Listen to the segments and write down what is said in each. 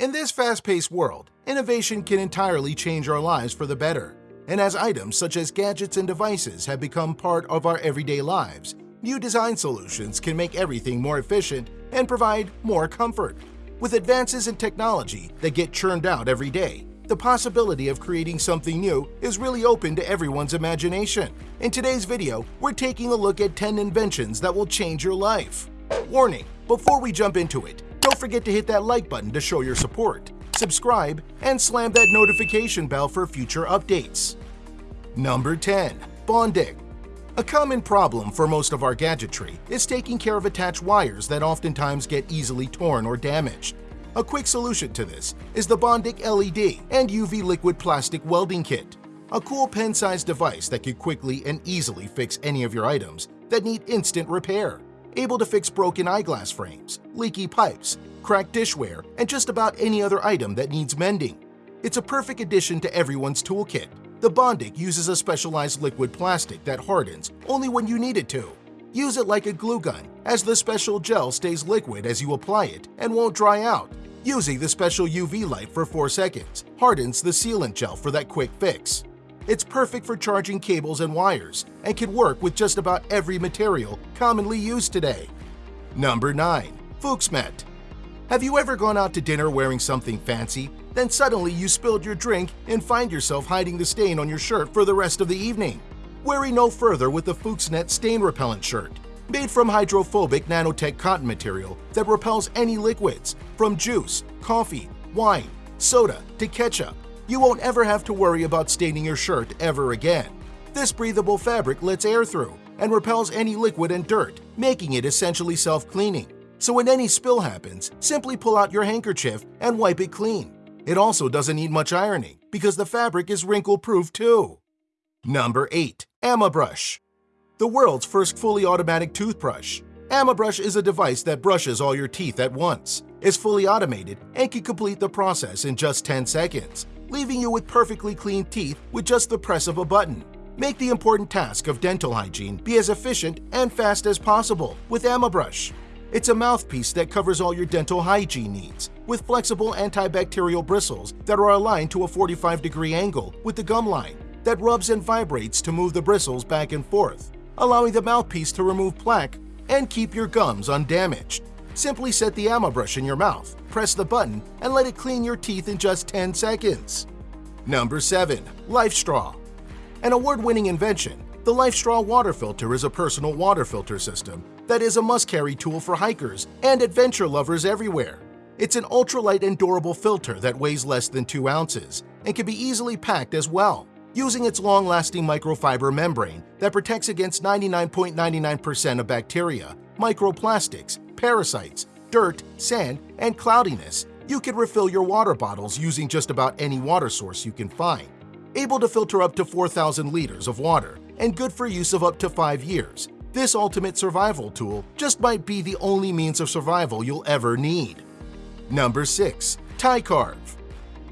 In this fast-paced world, innovation can entirely change our lives for the better. And as items such as gadgets and devices have become part of our everyday lives, new design solutions can make everything more efficient and provide more comfort. With advances in technology that get churned out every day, the possibility of creating something new is really open to everyone's imagination. In today's video, we're taking a look at 10 inventions that will change your life. Warning, before we jump into it, don't forget to hit that like button to show your support, subscribe, and slam that notification bell for future updates. Number 10. Bondic A common problem for most of our gadgetry is taking care of attached wires that oftentimes get easily torn or damaged. A quick solution to this is the Bondic LED and UV liquid plastic welding kit, a cool pen-sized device that can quickly and easily fix any of your items that need instant repair. Able to fix broken eyeglass frames, leaky pipes, cracked dishware, and just about any other item that needs mending. It's a perfect addition to everyone's toolkit. The Bondic uses a specialized liquid plastic that hardens only when you need it to. Use it like a glue gun, as the special gel stays liquid as you apply it and won't dry out. Using the special UV light for 4 seconds hardens the sealant gel for that quick fix. It's perfect for charging cables and wires and can work with just about every material commonly used today. Number 9. Fuchsmet Have you ever gone out to dinner wearing something fancy, then suddenly you spilled your drink and find yourself hiding the stain on your shirt for the rest of the evening? Worry no further with the Fuchsnet Stain Repellent Shirt. Made from hydrophobic nanotech cotton material that repels any liquids, from juice, coffee, wine, soda, to ketchup, you won't ever have to worry about staining your shirt ever again. This breathable fabric lets air through and repels any liquid and dirt, making it essentially self-cleaning. So when any spill happens, simply pull out your handkerchief and wipe it clean. It also doesn't need much ironing because the fabric is wrinkle-proof too. Number 8. AmaBrush the world's first fully automatic toothbrush. AmaBrush is a device that brushes all your teeth at once, is fully automated, and can complete the process in just 10 seconds, leaving you with perfectly clean teeth with just the press of a button. Make the important task of dental hygiene be as efficient and fast as possible with AmaBrush. It's a mouthpiece that covers all your dental hygiene needs, with flexible antibacterial bristles that are aligned to a 45 degree angle with the gum line that rubs and vibrates to move the bristles back and forth allowing the mouthpiece to remove plaque and keep your gums undamaged. Simply set the AmaBrush in your mouth, press the button, and let it clean your teeth in just 10 seconds. Number 7. LifeStraw An award-winning invention, the LifeStraw water filter is a personal water filter system that is a must-carry tool for hikers and adventure lovers everywhere. It's an ultralight and durable filter that weighs less than 2 ounces and can be easily packed as well using its long-lasting microfiber membrane that protects against 99.99% of bacteria, microplastics, parasites, dirt, sand, and cloudiness, you can refill your water bottles using just about any water source you can find. Able to filter up to 4,000 liters of water and good for use of up to 5 years, this ultimate survival tool just might be the only means of survival you'll ever need. Number 6. TiCarve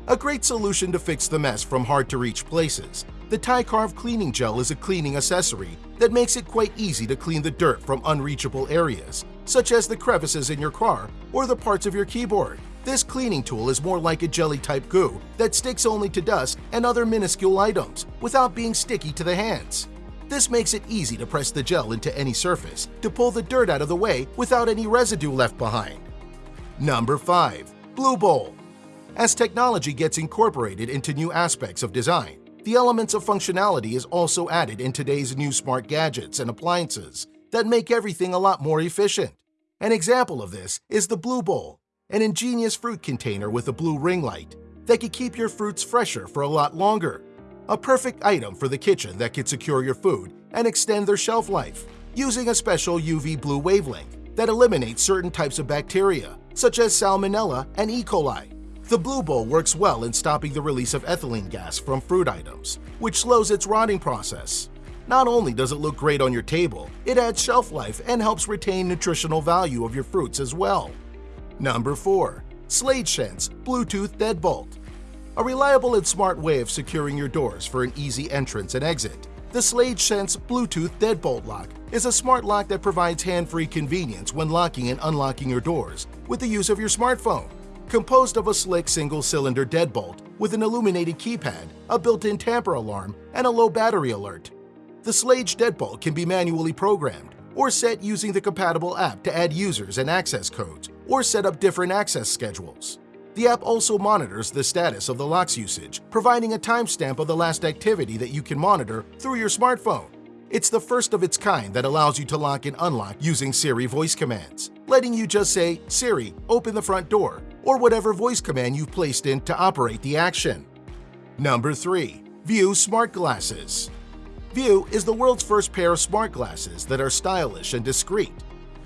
a great solution to fix the mess from hard-to-reach places. The TiCarve cleaning gel is a cleaning accessory that makes it quite easy to clean the dirt from unreachable areas, such as the crevices in your car or the parts of your keyboard. This cleaning tool is more like a jelly-type goo that sticks only to dust and other minuscule items without being sticky to the hands. This makes it easy to press the gel into any surface to pull the dirt out of the way without any residue left behind. Number 5. Blue Bowl as technology gets incorporated into new aspects of design, the elements of functionality is also added in today's new smart gadgets and appliances that make everything a lot more efficient. An example of this is the Blue Bowl, an ingenious fruit container with a blue ring light that can keep your fruits fresher for a lot longer. A perfect item for the kitchen that can secure your food and extend their shelf life using a special UV blue wavelength that eliminates certain types of bacteria, such as Salmonella and E. coli, the Blue Bowl works well in stopping the release of ethylene gas from fruit items, which slows its rotting process. Not only does it look great on your table, it adds shelf life and helps retain nutritional value of your fruits as well. Number 4. Schlage Sense Bluetooth Deadbolt A reliable and smart way of securing your doors for an easy entrance and exit. The Schlage Sense Bluetooth Deadbolt Lock is a smart lock that provides hand-free convenience when locking and unlocking your doors with the use of your smartphone. composed of a slick single-cylinder deadbolt with an illuminated keypad, a built-in tamper alarm, and a low battery alert. The Schlage deadbolt can be manually programmed or set using the compatible app to add users and access codes or set up different access schedules. The app also monitors the status of the lock's usage, providing a timestamp of the last activity that you can monitor through your smartphone. It's the first of its kind that allows you to lock and unlock using Siri voice commands, letting you just say, Siri, open the front door, or whatever voice command you've placed in to operate the action. Number 3. Vue Smart Glasses Vue is the world's first pair of smart glasses that are stylish and discreet.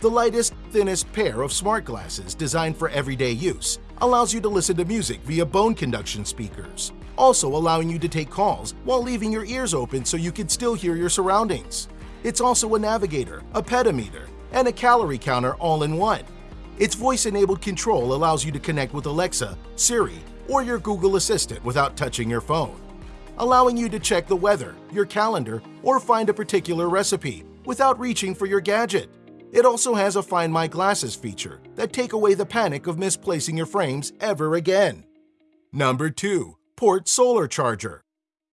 The lightest, thinnest pair of smart glasses designed for everyday use allows you to listen to music via bone conduction speakers, also allowing you to take calls while leaving your ears open so you can still hear your surroundings. It's also a navigator, a pedometer, and a calorie counter all in one. Its voice-enabled control allows you to connect with Alexa, Siri, or your Google Assistant without touching your phone, allowing you to check the weather, your calendar, or find a particular recipe without reaching for your gadget. It also has a Find My Glasses feature that take away the panic of misplacing your frames ever again. Number 2. Port Solar Charger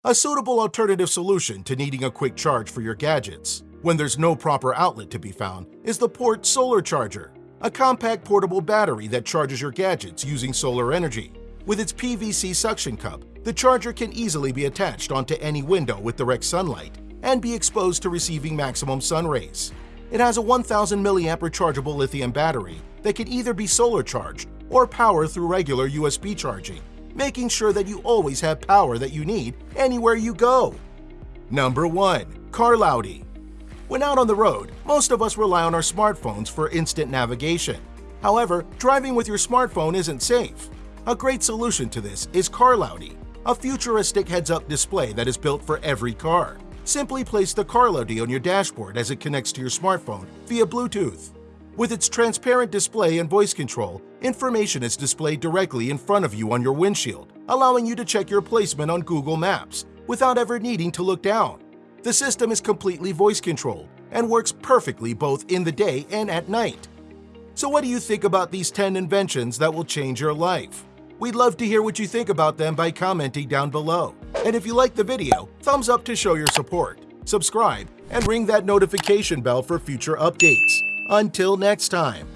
A suitable alternative solution to needing a quick charge for your gadgets when there's no proper outlet to be found is the Port Solar Charger, a compact portable battery that charges your gadgets using solar energy. With its PVC suction cup, the charger can easily be attached onto any window with direct sunlight and be exposed to receiving maximum sun rays. It has a 1000 mAh rechargeable lithium battery that can either be solar charged or power through regular USB charging, making sure that you always have power that you need anywhere you go. Number 1. Carloudy When out on the road, most of us rely on our smartphones for instant navigation. However, driving with your smartphone isn't safe. A great solution to this is Carloudy, a futuristic heads-up display that is built for every car. Simply place the Carloudy on your dashboard as it connects to your smartphone via Bluetooth. With its transparent display and voice control, information is displayed directly in front of you on your windshield, allowing you to check your placement on Google Maps without ever needing to look down. The system is completely voice controlled and works perfectly both in the day and at night. So what do you think about these 10 inventions that will change your life? We'd love to hear what you think about them by commenting down below. And if you like the video, thumbs up to show your support, subscribe, and ring that notification bell for future updates. Until next time.